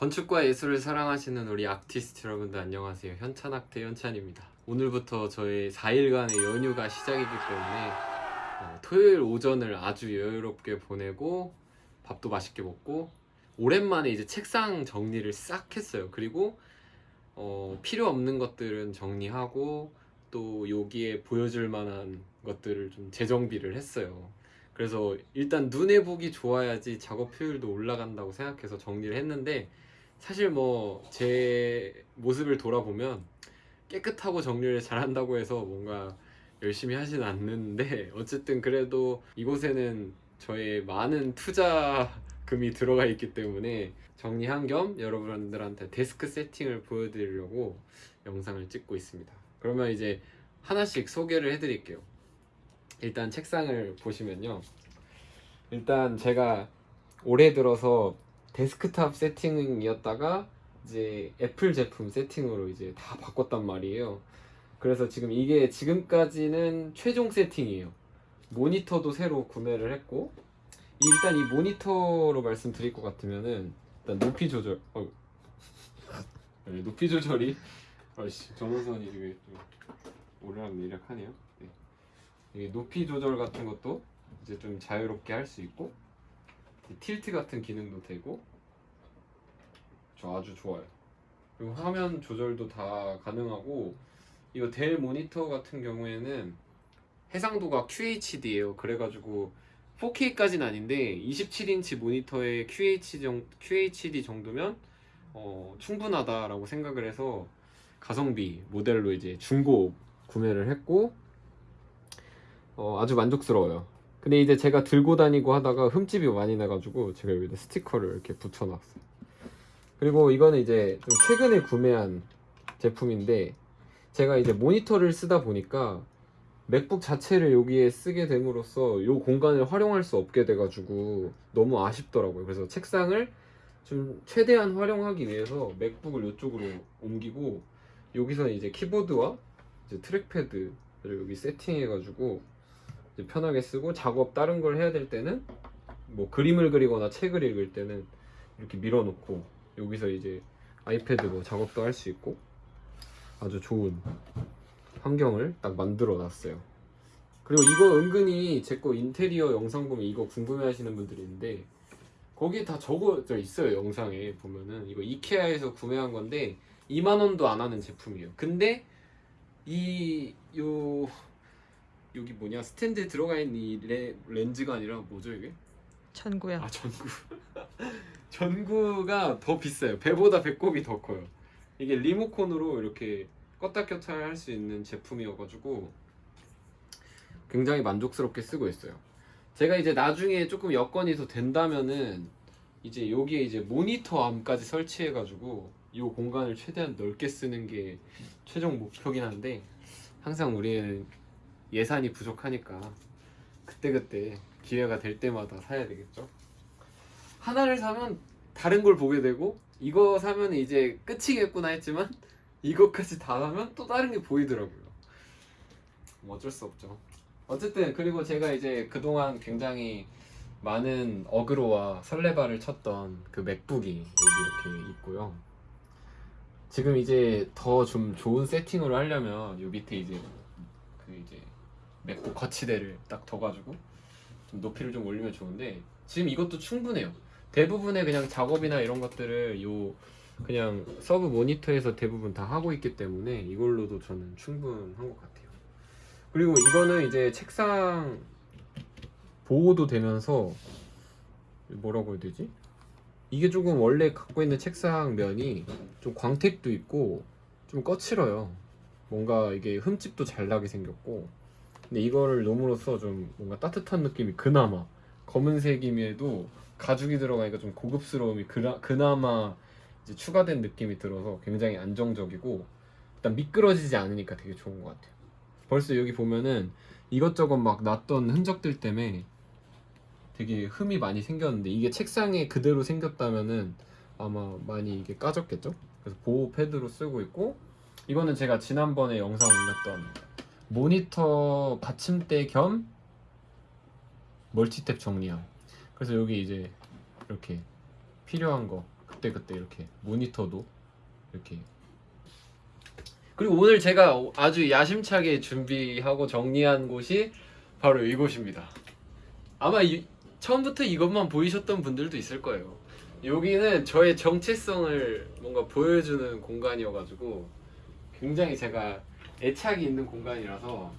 건축과 예술을 사랑하시는 우리 아티스트 여러분들 안녕하세요. 현찬학대 현찬입니다. 오늘부터 저의 4일간의 연휴가 시작이기 때문에 어, 토요일 오전을 아주 여유롭게 보내고 밥도 맛있게 먹고 오랜만에 이제 책상 정리를 싹 했어요. 그리고 어, 필요 없는 것들은 정리하고 또 여기에 보여줄 만한 것들을 좀 재정비를 했어요. 그래서 일단 눈에 보기 좋아야지 작업 효율도 올라간다고 생각해서 정리를 했는데 사실 뭐 제 모습을 돌아보면 깨끗하고 정리를 잘한다고 해서 뭔가 열심히 하진 않는데 어쨌든 그래도 이곳에는 저의 많은 투자금이 들어가 있기 때문에 정리한 겸 여러분들한테 데스크 세팅을 보여드리려고 영상을 찍고 있습니다. 그러면 이제 하나씩 소개를 해드릴게요. 일단 책상을 보시면요. 일단 제가 올해 들어서 데스크탑 세팅이었다가 이제 애플 제품 세팅으로 이제 다 바꿨단 말이에요. 그래서 지금 이게 지금까지는 최종 세팅이에요. 모니터도 새로 구매를 했고 이- 일단 이 모니터로 말씀드릴 것 같으면은 일단 높이 조절 어 네, 높이 조절이 아씨 전원선이 되게 좀 오르락내리락 하네요. 네. 이게 높이 조절 같은 것도 이제 좀 자유롭게 할 수 있고 이 틸트 같은 기능도 되고 저 아주 좋아요. 그리고 화면 조절도 다 가능하고 이거 델 모니터 같은 경우에는 해상도가 QHD예요. 그래가지고 4K까지는 아닌데 27인치 모니터에 QHD 정도면 어, 충분하다라고 생각을 해서 가성비 모델로 이제 중고 구매를 했고 어, 아주 만족스러워요. 근데 이제 제가 들고 다니고 하다가 흠집이 많이 나가지고 제가 여기다 스티커를 이렇게 붙여놨어요. 그리고 이거는 이제 좀 최근에 구매한 제품인데 제가 이제 모니터를 쓰다 보니까 맥북 자체를 여기에 쓰게 됨으로써 이 공간을 활용할 수 없게 돼가지고 너무 아쉽더라고요. 그래서 책상을 좀 최대한 활용하기 위해서 맥북을 이쪽으로 옮기고 여기서 이제 키보드와 이제 트랙패드를 여기 세팅해가지고 편하게 쓰고 작업 다른 걸 해야 될 때는 뭐 그림을 그리거나 책을 읽을 때는 이렇게 밀어놓고 여기서 이제 아이패드 뭐 작업도 할 수 있고 아주 좋은 환경을 딱 만들어 놨어요. 그리고 이거 은근히 제 거 인테리어 영상 보면 이거 궁금해 하시는 분들이 있는데 거기에 다 적어져 있어요 영상에 보면은 이거 이케아에서 구매한 건데 2만 원도 안 하는 제품이에요. 근데 이 요 여기 뭐냐 스탠드에 들어가 있는 이 레, 렌즈가 아니라 뭐죠 이게? 천구야. 아 전구. 전구가 더 비싸요. 배보다 배꼽이 더 커요. 이게 리모컨으로 이렇게 껐다 켰다 할 수 있는 제품이어가지고 굉장히 만족스럽게 쓰고 있어요. 제가 이제 나중에 조금 여건이 더 된다면은 이제 여기에 이제 모니터 암까지 설치해가지고 이 공간을 최대한 넓게 쓰는 게 최종 목표긴 한데 항상 우리는 예산이 부족하니까 그때그때 기회가 될 때마다 사야 되겠죠. 하나를 사면 다른 걸 보게 되고 이거 사면 이제 끝이겠구나 했지만 이것까지 다 사면 또 다른 게 보이더라고요. 뭐 어쩔 수 없죠. 어쨌든 그리고 제가 이제 그동안 굉장히 많은 어그로와 설레발을 쳤던 그 맥북이 여기 이렇게 있고요. 지금 이제 더 좀 좋은 세팅으로 하려면 요 밑에 이제 그 이제 맥북 거치대를 딱 둬가지고 좀 높이를 좀 올리면 좋은데 지금 이것도 충분해요. 대부분의 그냥 작업이나 이런 것들을 요 그냥 서브 모니터에서 대부분 다 하고 있기 때문에 이걸로도 저는 충분한 것 같아요. 그리고 이거는 이제 책상 보호도 되면서 뭐라고 해야 되지? 이게 조금 원래 갖고 있는 책상 면이 좀 광택도 있고 좀 거칠어요. 뭔가 이게 흠집도 잘 나게 생겼고 근데 이거를 놓음으로써 좀 뭔가 따뜻한 느낌이 그나마 검은색임에도 가죽이 들어가니까 좀 고급스러움이 그나, 그나마 이제 추가된 느낌이 들어서 굉장히 안정적이고 일단 미끄러지지 않으니까 되게 좋은 것 같아요. 벌써 여기 보면은 이것저것 막 놨던 흔적들 때문에 되게 흠이 많이 생겼는데 이게 책상에 그대로 생겼다면은 아마 많이 이게 까졌겠죠? 그래서 보호 패드로 쓰고 있고 이거는 제가 지난번에 영상 올렸던 모니터 받침대 겸 멀티탭 정리함 그래서 여기 이제 이렇게 필요한 거 그때 그때 이렇게 모니터도 이렇게 그리고 오늘 제가 아주 야심차게 준비하고 정리한 곳이 바로 이곳입니다. 아마 이- 처음부터 이것만 보이셨던 분들도 있을 거예요. 여기는 저의 정체성을 뭔가 보여주는 공간이어가지고 굉장히 제가 애착이 있는 공간이라서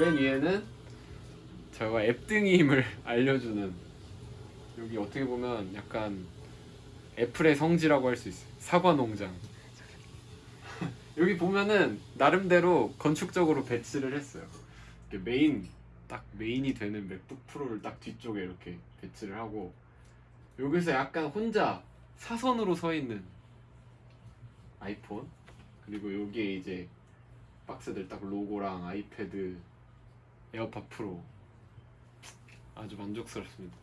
맨 위에는 제가 앱등임을 알려주는 여기 어떻게 보면 약간 애플의 성지라고 할 수 있어요. 사과 농장. 여기 보면은 나름대로 건축적으로 배치를 했어요. 메인 딱 메인이 되는 맥북 프로를 딱 뒤쪽에 이렇게 배치를 하고 여기서 약간 혼자 사선으로 서 있는 아이폰 그리고 여기에 이제 박스들 딱 로고랑 아이패드 에어팟 프로 아주 만족스럽습니다.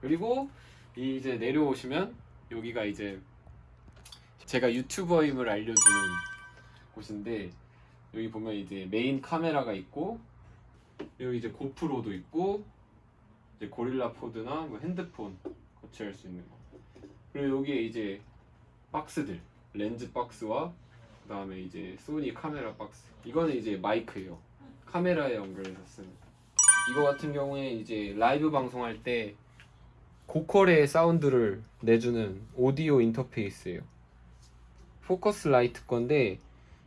그리고 이 이제 내려오시면 여기가 이제 제가 유튜버임을 알려주는 곳인데 여기 보면 이제 메인 카메라가 있고 여기 이제 고프로도 있고 이제 고릴라 포드나 뭐 핸드폰 거치할 수 있는 거. 그리고 여기에 이제 박스들 렌즈 박스와 그 다음에 이제 소니 카메라 박스. 이거는 이제 마이크예요. 카메라에 연결해서 쓰는. 이거 같은 경우에 이제 라이브 방송할 때 고퀄의 사운드를 내주는 오디오 인터페이스예요. 포커스라이트 건데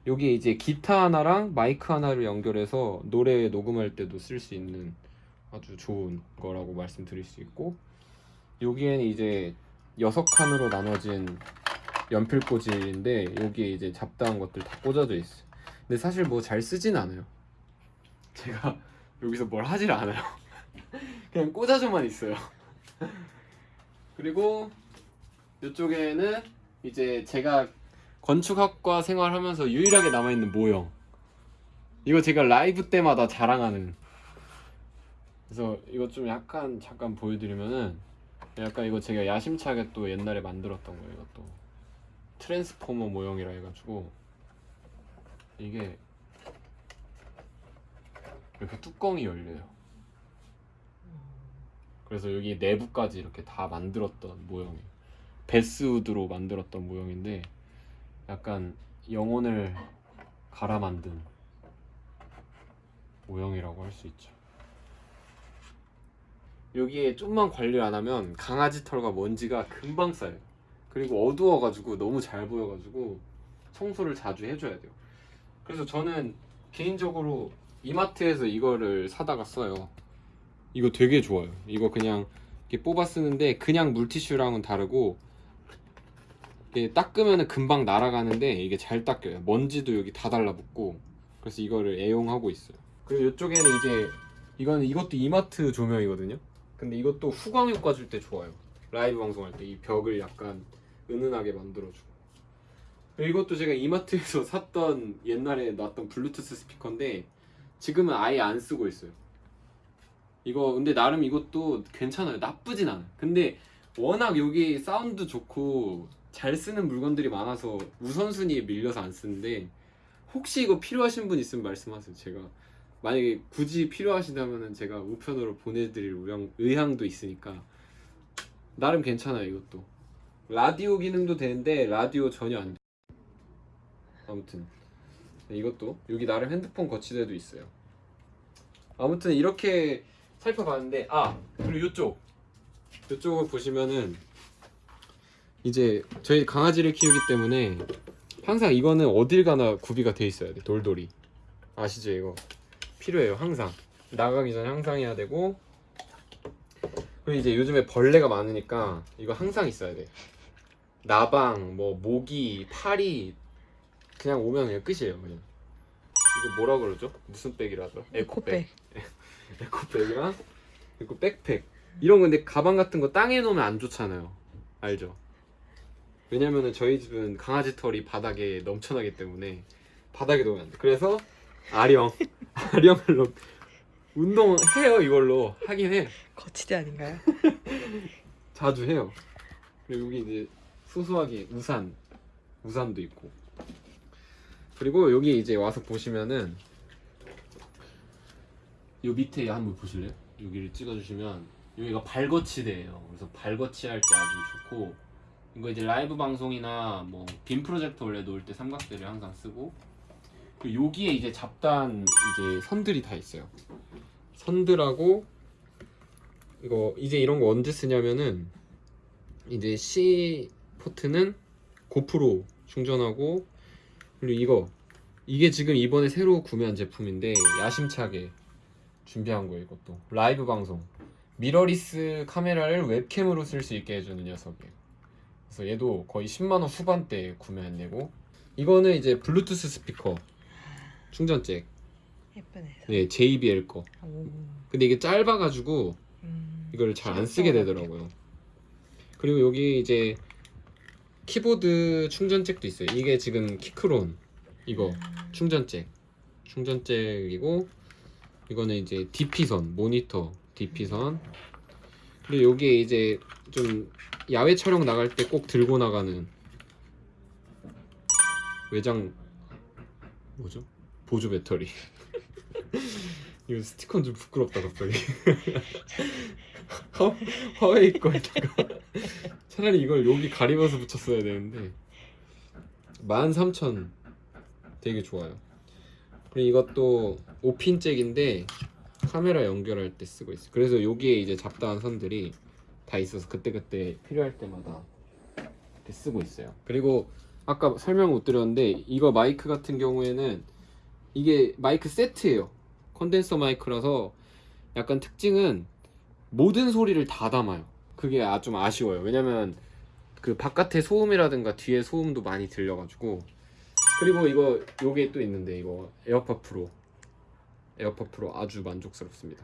여기에 이제 기타 하나랑 마이크 하나를 연결해서 노래 녹음할 때도 쓸 수 있는 아주 좋은 거라고 말씀드릴 수 있고 여기에는 이제 여섯 칸으로 나눠진 연필 꽂이인데 여기에 이제 잡다한 것들 다 꽂아져 있어요. 근데 사실 뭐 잘 쓰진 않아요. 제가 여기서 뭘 하질 않아요. 그냥 꽂아줘만 있어요. 그리고 이쪽에는 이제 제가 건축학과 생활하면서 유일하게 남아있는 모형. 이거 제가 라이브 때마다 자랑하는. 그래서 이거 좀 약간 잠깐 보여드리면은 약간 이거 제가 야심차게 또 옛날에 만들었던 거예요. 이것도 트랜스포머 모형이라 해가지고 이게 이렇게 뚜껑이 열려요. 그래서 여기 내부까지 이렇게 다 만들었던 모형이에요. 베스우드로 만들었던 모형인데 약간 영혼을 갈아 만든 모형이라고 할 수 있죠. 여기에 좀만 관리 안 하면 강아지 털과 먼지가 금방 쌓여요. 그리고 어두워가지고 너무 잘 보여가지고 청소를 자주 해줘야 돼요. 그래서 저는 개인적으로 이마트에서 이거를 사다가 써요. 이거 되게 좋아요. 이거 그냥 이렇게 뽑아 쓰는데 그냥 물티슈랑은 다르고 이게 닦으면 금방 날아가는데 이게 잘 닦여요. 먼지도 여기 다 달라붙고 그래서 이거를 애용하고 있어요. 그리고 이쪽에는 이제 이거는 이것도 이마트 조명이거든요. 근데 이것도 후광 효과 줄 때 좋아요. 라이브 방송할 때 이 벽을 약간 은은하게 만들어주고. 이것도 제가 이마트에서 샀던 옛날에 놨던 블루투스 스피커인데 지금은 아예 안 쓰고 있어요. 이거 근데 나름 이것도 괜찮아요. 나쁘진 않아요. 근데 워낙 여기 사운드 좋고 잘 쓰는 물건들이 많아서 우선순위에 밀려서 안 쓰는데 혹시 이거 필요하신 분 있으면 말씀하세요. 제가 만약에 굳이 필요하시다면 제가 우편으로 보내드릴 의향, 의향도 있으니까 나름 괜찮아요 이것도 라디오 기능도 되는데 라디오 전혀 안 돼. 아무튼 이것도 여기 나름 핸드폰 거치대도 있어요. 아무튼 이렇게 살펴봤는데 아 그리고 이쪽 이쪽을 보시면은 이제 저희 강아지를 키우기 때문에 항상 이거는 어딜 가나 구비가 돼 있어야 돼 돌돌이. 아시죠 이거? 필요해요 항상. 나가기 전에 항상 해야 되고. 그리고 이제 요즘에 벌레가 많으니까 이거 항상 있어야 돼. 나방 뭐 모기 파리. 그냥 오면 그냥 끝이에요 그냥. 이거 뭐라 그러죠? 무슨 백이라죠 에코백. 에코백이랑 그리고 백팩. 이런 건데 가방 같은 거 땅에 놓으면 안 좋잖아요. 알죠 왜냐면은 저희 집은 강아지 털이 바닥에 넘쳐나기 때문에 바닥에 놓으면 안 돼. 그래서 아령, 아령을 넣 운동해요 이걸로 하긴 해. 거치대 아닌가요? 자주 해요. 그리고 여기 이제 소소하게 우산, 우산도 있고. 그리고 여기 이제 와서 보시면은 이 밑에 한번 보실래요? 여기를 찍어주시면 여기가 발거치대예요. 그래서 발거치 할 때 아주 좋고 이거 이제 라이브 방송이나 뭐 빔 프로젝터 원래 놓을 때 삼각대를 항상 쓰고 그리고 여기에 이제 잡단 이제 선들이 다 있어요. 선들하고 이거 이제 이런 거 언제 쓰냐면은 이제 C 포트는 고프로 충전하고 그리고 이거 이게 지금 이번에 새로 구매한 제품인데 야심차게 준비한 거예요 이것도. 라이브 방송. 미러리스 카메라를 웹캠으로 쓸 수 있게 해주는 녀석이에요 그래서 얘도 거의 10만원 후반대에 구매한 얘고 이거는 이제 블루투스 스피커 충전잭 예쁘네. 네 JBL 거 오. 근데 이게 짧아가지고 음. 이걸 잘 안 쓰게 되더라고요. 그리고 여기 이제 키보드 충전잭도 있어요. 이게 지금 키크론 이거 음. 충전잭 충전잭이고 이거는 이제 DP선 모니터 DP선 그리고 여기에 이제 좀 야외 촬영 나갈 때 꼭 들고 나가는 외장 뭐죠? 보조 배터리. 이거 스티커는 좀 부끄럽다 갑자기. 화, 화웨이 거에다가 차라리 이걸 여기 가리면서 붙였어야 되는데 13,000 되게 좋아요. 그리고 이것도 5핀 잭인데 카메라 연결할 때 쓰고 있어요. 그래서 여기에 이제 잡다한 선들이 다 있어서 그때그때 필요할 때마다 쓰고 있어요. 그리고 아까 설명 못 드렸는데 이거 마이크 같은 경우에는 이게 마이크 세트예요. 컨덴서 마이크라서 약간 특징은 모든 소리를 다 담아요. 그게 아, 좀 아쉬워요. 왜냐면 그 바깥의 소음이라든가 뒤에 소음도 많이 들려가지고. 그리고 이거 요게 또 있는데 이거 에어팟 프로. 에어팟 프로 아주 만족스럽습니다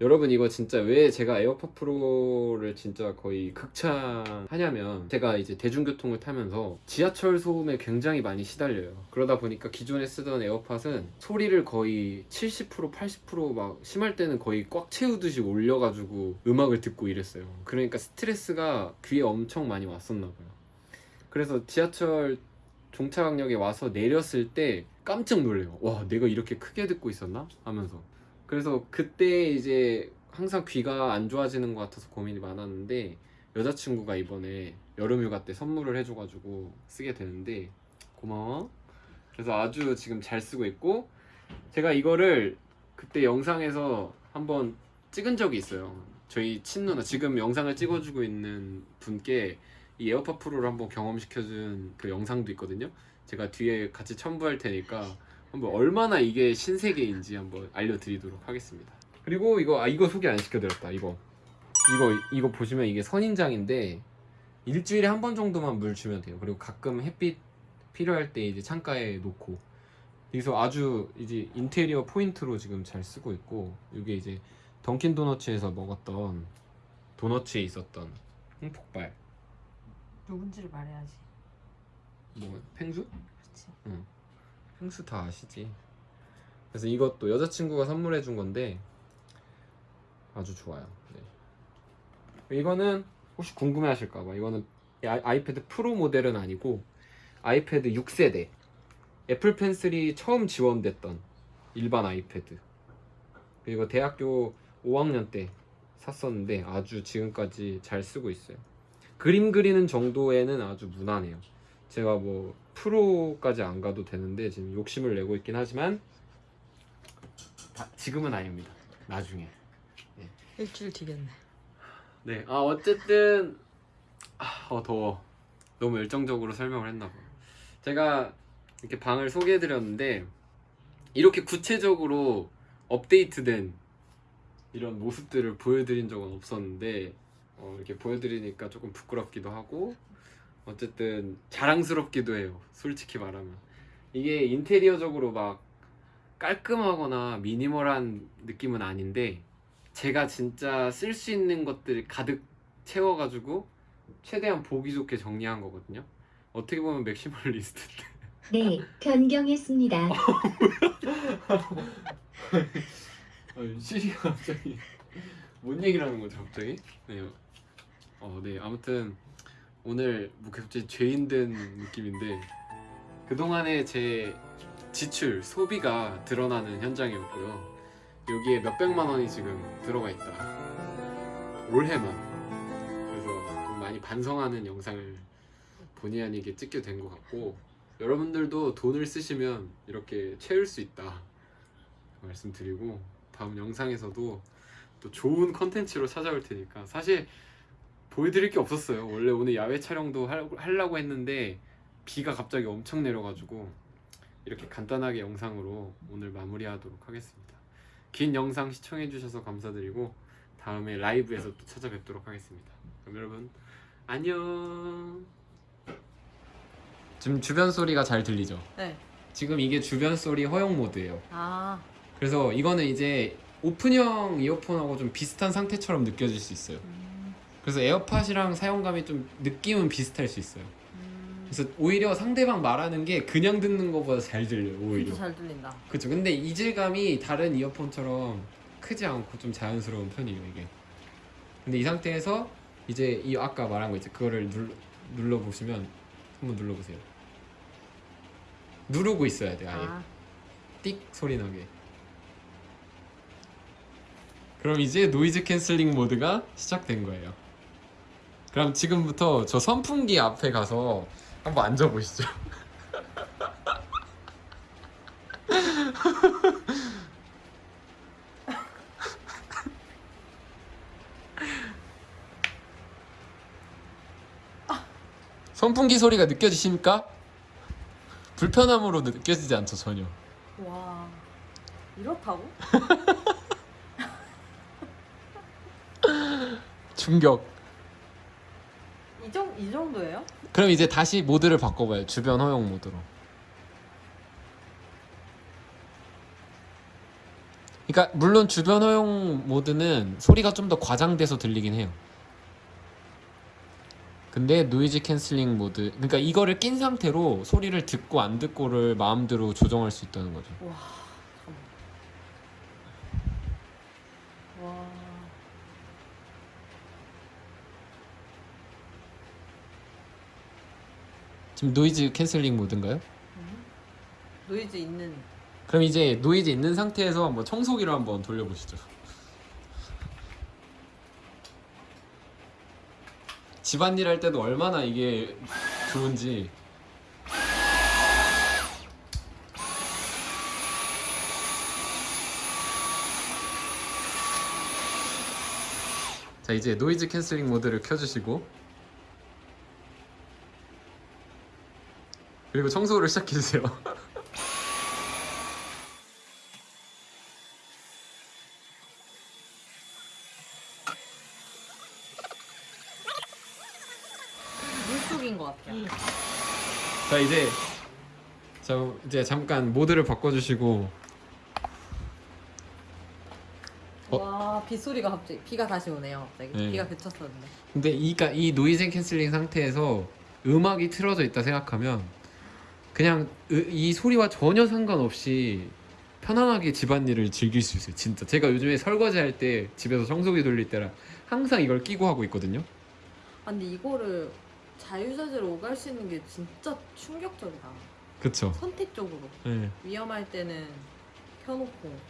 여러분 이거 진짜 왜 제가 에어팟 프로를 진짜 거의 극찬하냐면 제가 이제 대중교통을 타면서 지하철 소음에 굉장히 많이 시달려요. 그러다 보니까 기존에 쓰던 에어팟은 소리를 거의 70% 80%막 심할 때는 거의 꽉 채우듯이 올려가지고 음악을 듣고 이랬어요. 그러니까 스트레스가 귀에 엄청 많이 왔었나 봐요. 그래서 지하철 종착역에 와서 내렸을 때 깜짝 놀래요 와 내가 이렇게 크게 듣고 있었나? 하면서 그래서 그때 이제 항상 귀가 안 좋아지는 것 같아서 고민이 많았는데 여자친구가 이번에 여름휴가 때 선물을 해줘가지고 쓰게 되는데 고마워. 그래서 아주 지금 잘 쓰고 있고 제가 이거를 그때 영상에서 한번 찍은 적이 있어요. 저희 친누나 지금 영상을 찍어주고 있는 분께 이 에어팟 프로를 한번 경험시켜준 그 영상도 있거든요. 제가 뒤에 같이 첨부할 테니까 한번 얼마나 이게 신세계인지 한번 알려드리도록 하겠습니다. 그리고 이거 아 이거 소개 안 시켜드렸다. 이거 이거 이거 보시면 이게 선인장인데 일주일에 한 번 정도만 물 주면 돼요. 그리고 가끔 햇빛 필요할 때 이제 창가에 놓고 여기서 아주 이제 인테리어 포인트로 지금 잘 쓰고 있고 이게 이제 던킨 도너츠에서 먹었던 도너츠에 있었던 홍폭발 누군지를 말해야지. 뭐 펭수? 그렇지. 펭수 다 아시지. 그래서 이것도 여자친구가 선물해 준 건데 아주 좋아요. 네. 이거는 혹시 궁금해 하실까봐 이거는 아이- 아이패드 프로 모델은 아니고 아이패드 6세대 애플 펜슬이 처음 지원됐던 일반 아이패드 그리고 대학교 5학년 때 샀었는데 아주 지금까지 잘 쓰고 있어요. 그림 그리는 정도에는 아주 무난해요. 제가 뭐 프로까지 안 가도 되는데 지금 욕심을 내고 있긴 하지만 다- 지금은 아닙니다. 나중에. 일주일 뒤겠네. 네. 아 어쨌든 아 어, 더워. 너무 열정적으로 설명을 했나 봐. 제가 이렇게 방을 소개해 드렸는데 이렇게 구체적으로 업데이트된 이런 모습들을 보여드린 적은 없었는데 어, 이렇게 보여드리니까 조금 부끄럽기도 하고 어쨌든 자랑스럽기도 해요. 솔직히 말하면 이게 인테리어적으로 막 깔끔하거나 미니멀한 느낌은 아닌데 제가 진짜 쓸 수 있는 것들 가득 채워가지고 최대한 보기 좋게 정리한 거거든요. 어떻게 보면 맥시멀리스트인데 네, 변경했습니다. 아니, 시리가 갑자기 뭔 얘기를 하는 거죠 갑자기? 네. 어, 네 아무튼 오늘 뭐 갑자기 죄인 된 느낌인데 그동안의 제 지출, 소비가 드러나는 현장이었고요 여기에 몇백만 원이 지금 들어가 있다. 올해만. 그래서 좀 많이 반성하는 영상을 본의 아니게 찍게 된 것 같고 여러분들도 돈을 쓰시면 이렇게 채울 수 있다 말씀드리고 다음 영상에서도 또 좋은 컨텐츠로 찾아올 테니까 사실 보여드릴 게 없었어요. 원래 오늘 야외 촬영도 할- 하려고 했는데 비가 갑자기 엄청 내려가지고 이렇게 간단하게 영상으로 오늘 마무리하도록 하겠습니다. 긴 영상 시청해주셔서 감사드리고 다음에 라이브에서 또 찾아뵙도록 하겠습니다. 그럼 여러분 안녕! 지금 주변 소리가 잘 들리죠? 네. 지금 이게 주변 소리 허용 모드예요. 아, 그래서 이거는 이제 오픈형 이어폰하고 좀 비슷한 상태처럼 느껴질 수 있어요. 음, 그래서 에어팟이랑 사용감이 좀 느낌은 비슷할 수 있어요. 음, 그래서 오히려 상대방 말하는 게 그냥 듣는 것보다 잘 들려요 오히려. 잘 들린다. 그렇죠 근데 이질감이 다른 이어폰처럼 크지 않고 좀 자연스러운 편이에요 이게. 근데 이 상태에서 이제 이 아까 말한 거 있죠. 그거를 눌, 눌러보시면 한번 눌러보세요. 누르고 있어야 돼 아예. 아, 띡 소리 나게. 그럼 이제 noise canceling 모드가 시작된 거예요 그럼 지금부터 저 선풍기 앞에 가서 한번 앉아보시죠 선풍기 소리가 느껴지십니까? 불편함으로 느껴지지 않죠 전혀 와, 이렇다고? 충격 이, 정, 정도예요? 그럼 이제 다시 모드를 바꿔봐요. 주변 허용 모드로. 그러니까 물론 주변 허용 모드는 소리가 좀 더 과장돼서 들리긴 해요. 근데 noise canceling 모드, 그러니까 이거를 낀 상태로 소리를 듣고 안 듣고를 마음대로 조정할 수 있다는 거죠. 와, 잠깐만. 와, 지금 noise canceling 모드인가요? 음. 노이즈 있는. 그럼 이제 노이즈 있는 상태에서 한번 청소기를 한번 돌려보시죠. 집안일 할 때도 얼마나 이게 좋은지. 자 이제 noise canceling 모드를 켜주시고 그리고 청소를 시작해주세요. 물속인 것 같아요. 자 이제 자 이제 잠깐 모드를 바꿔주시고 어? 와, 빗소리가 갑자기, 비가 다시 오네요. 갑자기. 네. 비가 그쳤었는데. 근데 이가 이 noise canceling 상태에서 음악이 틀어져 있다 생각하면 그냥 으- 이 소리와 전혀 상관없이 편안하게 집안일을 즐길 수 있어요 진짜 제가 요즘에 설거지 할 때 집에서 청소기 돌릴 때라 항상 이걸 끼고 하고 있거든요 아, 근데 이거를 자유자재로 오갈 수 있는 게 진짜 충격적이다. 그쵸 선택적으로. 네. 위험할 때는 켜놓고